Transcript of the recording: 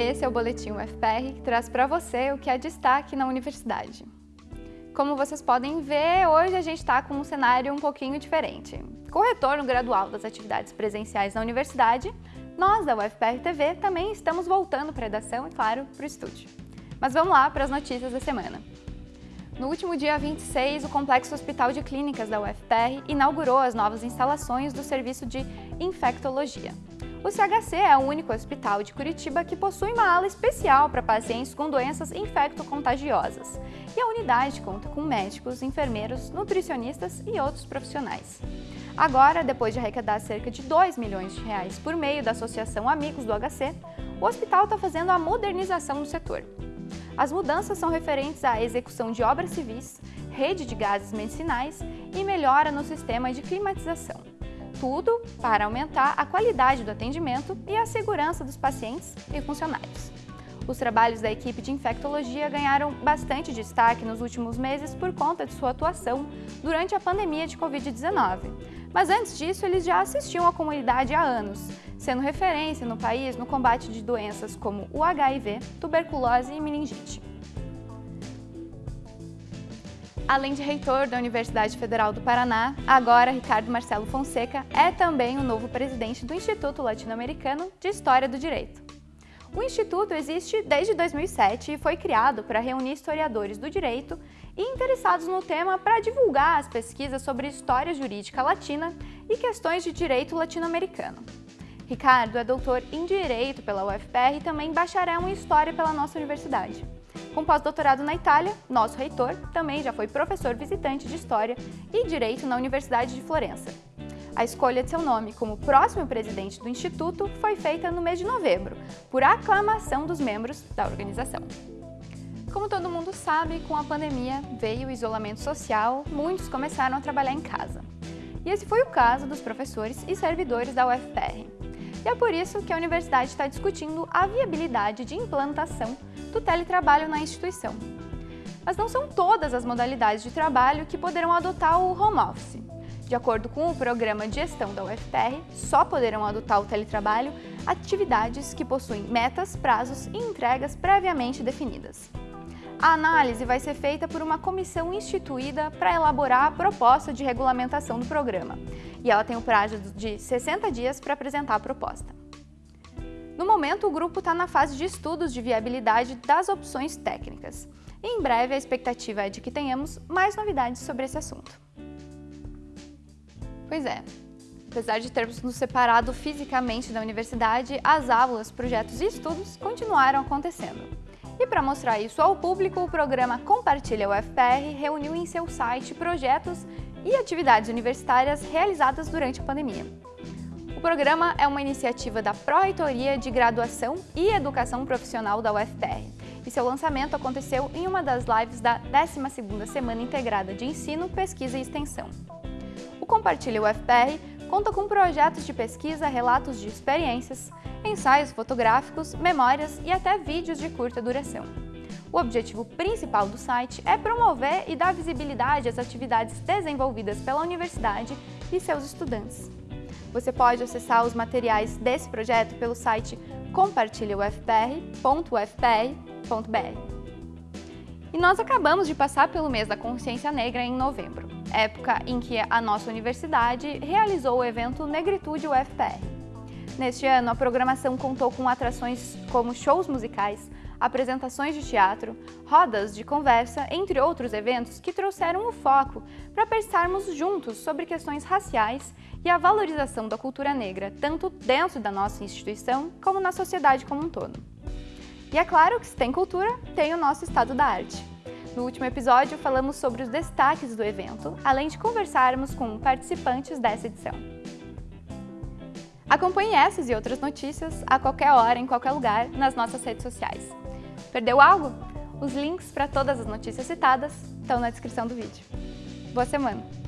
esse é o Boletim UFPR que traz para você o que é destaque na universidade. Como vocês podem ver, hoje a gente está com um cenário um pouquinho diferente. Com o retorno gradual das atividades presenciais na universidade, nós da UFPR TV também estamos voltando para a redação e, claro, para o estúdio. Mas vamos lá para as notícias da semana. No último dia 26, o Complexo Hospital de Clínicas da UFPR inaugurou as novas instalações do serviço de infectologia. O CHC é o único hospital de Curitiba que possui uma ala especial para pacientes com doenças infecto-contagiosas. E a unidade conta com médicos, enfermeiros, nutricionistas e outros profissionais. Agora, depois de arrecadar cerca de 2 milhões de reais por meio da Associação Amigos do HC, o hospital está fazendo a modernização do setor. As mudanças são referentes à execução de obras civis, rede de gases medicinais e melhora no sistema de climatização. Tudo para aumentar a qualidade do atendimento e a segurança dos pacientes e funcionários. Os trabalhos da equipe de infectologia ganharam bastante destaque nos últimos meses por conta de sua atuação durante a pandemia de Covid-19. Mas antes disso, eles já assistiam à comunidade há anos, sendo referência no país no combate de doenças como o HIV, tuberculose e meningite. Além de reitor da Universidade Federal do Paraná, agora Ricardo Marcelo Fonseca é também o novo presidente do Instituto Latino-Americano de História do Direito. O Instituto existe desde 2007 e foi criado para reunir historiadores do direito e interessados no tema para divulgar as pesquisas sobre história jurídica latina e questões de direito latino-americano. Ricardo é doutor em Direito pela UFPR e também bacharel em História pela nossa universidade. Com pós-doutorado na Itália, nosso reitor também já foi professor visitante de História e Direito na Universidade de Florença. A escolha de seu nome como próximo presidente do Instituto foi feita no mês de novembro, por aclamação dos membros da organização. Como todo mundo sabe, com a pandemia veio o isolamento social, muitos começaram a trabalhar em casa. E esse foi o caso dos professores e servidores da UFPR. E é por isso que a universidade está discutindo a viabilidade de implantação do teletrabalho na instituição. Mas não são todas as modalidades de trabalho que poderão adotar o home office. De acordo com o programa de gestão da UFPR, só poderão adotar o teletrabalho atividades que possuem metas, prazos e entregas previamente definidas. A análise vai ser feita por uma comissão instituída para elaborar a proposta de regulamentação do programa, e ela tem o prazo de 60 dias para apresentar a proposta. No momento, o grupo está na fase de estudos de viabilidade das opções técnicas. E em breve, a expectativa é de que tenhamos mais novidades sobre esse assunto. Pois é, apesar de termos nos separado fisicamente da universidade, as aulas, projetos e estudos continuaram acontecendo. E para mostrar isso ao público, o programa Compartilha UFPR reuniu em seu site projetos e atividades universitárias realizadas durante a pandemia. O programa é uma iniciativa da Pró-Reitoria de Graduação e Educação Profissional da UFPR e seu lançamento aconteceu em uma das lives da 12ª Semana Integrada de Ensino, Pesquisa e Extensão. O Compartilha UFPR conta com projetos de pesquisa, relatos de experiências, ensaios fotográficos, memórias e até vídeos de curta duração. O objetivo principal do site é promover e dar visibilidade às atividades desenvolvidas pela universidade e seus estudantes. Você pode acessar os materiais desse projeto pelo site compartilhaufpr.ufpr.br. E nós acabamos de passar pelo mês da consciência negra em novembro, época em que a nossa universidade realizou o evento Negritude UFPR. Neste ano, a programação contou com atrações como shows musicais, apresentações de teatro, rodas de conversa, entre outros eventos que trouxeram o foco para pensarmos juntos sobre questões raciais e a valorização da cultura negra, tanto dentro da nossa instituição como na sociedade como um todo. E é claro que se tem cultura, tem o nosso estado da arte. No último episódio, falamos sobre os destaques do evento, além de conversarmos com participantes dessa edição. Acompanhe essas e outras notícias a qualquer hora, em qualquer lugar, nas nossas redes sociais. Perdeu algo? Os links para todas as notícias citadas estão na descrição do vídeo. Boa semana!